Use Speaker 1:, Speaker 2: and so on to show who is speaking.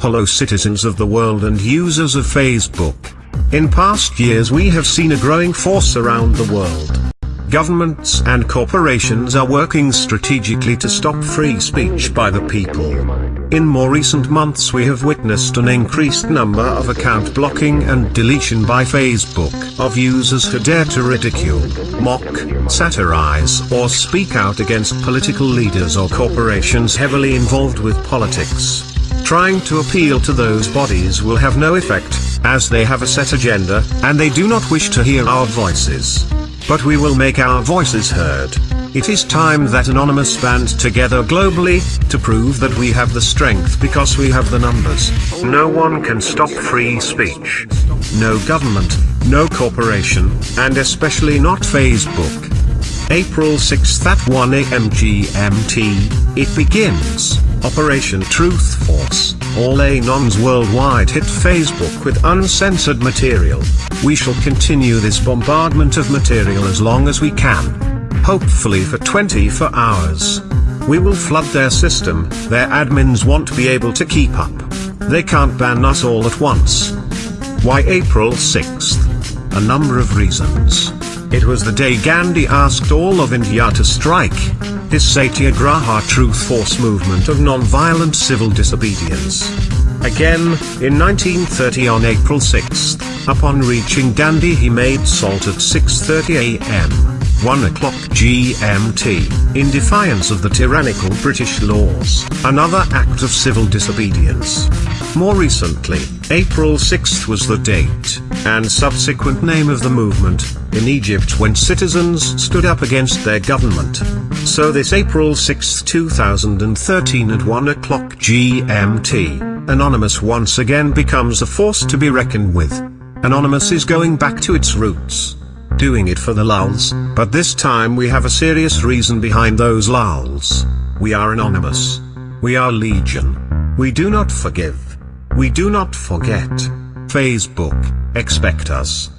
Speaker 1: Hello citizens of the world and users of Facebook. In past years we have seen a growing force around the world. Governments and corporations are working strategically to stop free speech by the people. In more recent months we have witnessed an increased number of account blocking and deletion by Facebook of users who dare to ridicule, mock, satirize or speak out against political leaders or corporations heavily involved with politics. Trying to appeal to those bodies will have no effect, as they have a set agenda, and they do not wish to hear our voices. But we will make our voices heard. It is time that Anonymous band together globally, to prove that we have the strength because we have the numbers. No one can stop free speech. No government, no corporation, and especially not Facebook. April 6th at 1am GMT, it begins. Operation Truth Force, all Anons worldwide hit Facebook with uncensored material. We shall continue this bombardment of material as long as we can. Hopefully for 24 hours. We will flood their system, their admins won't be able to keep up. They can't ban us all at once. Why April 6th? A number of reasons. It was the day Gandhi asked all of India to strike. His Satyagraha Truth Force movement of non-violent civil disobedience. Again, in 1930 on April 6, upon reaching Dandi he made salt at 6.30 am, 1 o'clock GMT, in defiance of the tyrannical British laws, another act of civil disobedience. More recently, April 6 was the date, and subsequent name of the movement, in Egypt when citizens stood up against their government. So this April 6, 2013 at 1 o'clock GMT, Anonymous once again becomes a force to be reckoned with. Anonymous is going back to its roots. Doing it for the lulz, but this time we have a serious reason behind those lulz. We are Anonymous. We are Legion. We do not forgive. We do not forget. Facebook, expect us.